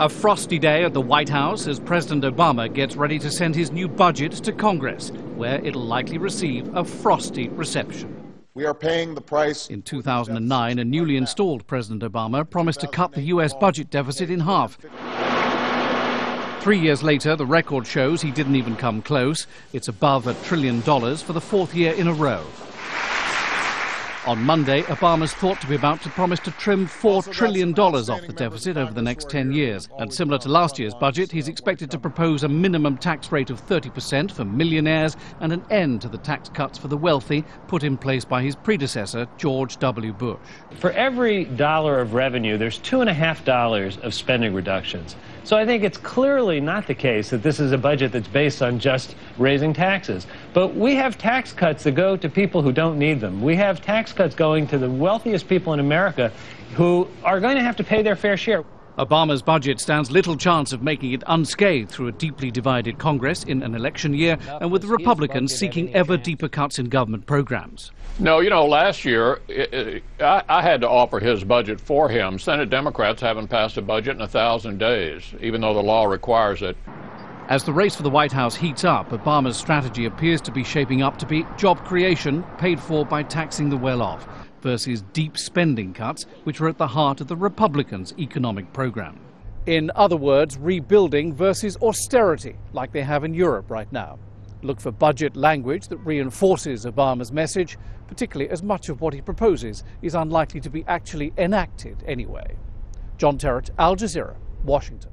A frosty day at the White House as President Obama gets ready to send his new budget to Congress, where it'll likely receive a frosty reception. We are paying the price. In 2009, a newly installed President Obama promised to cut the U.S. budget deficit in half. Three years later, the record shows he didn't even come close. It's above a trillion dollars for the fourth year in a row. On Monday, Obama's thought to be about to promise to trim $4 trillion off the deficit over the next 10 years. And similar to last year's budget, he's expected to propose a minimum tax rate of 30% for millionaires and an end to the tax cuts for the wealthy put in place by his predecessor, George W. Bush. For every dollar of revenue, there's two and a half dollars of spending reductions. So I think it's clearly not the case that this is a budget that's based on just raising taxes. But we have tax cuts that go to people who don't need them. We have tax cuts going to the wealthiest people in America who are going to have to pay their fair share. Obama's budget stands little chance of making it unscathed through a deeply divided Congress in an election year and with the Republicans seeking ever deeper cuts in government programs. No, you know, last year it, it, I, I, had to offer his budget for him. Senate Democrats haven't passed a budget in a thousand days, even though the law requires it. As the race for the White House heats up, Obama's strategy appears to be shaping up to be job creation paid for by taxing the well off versus deep spending cuts, which are at the heart of the Republicans' economic program. In other words, rebuilding versus austerity, like they have in Europe right now. Look for budget language that reinforces Obama's message, particularly as much of what he proposes is unlikely to be actually enacted anyway. John Terrett, Al Jazeera, Washington.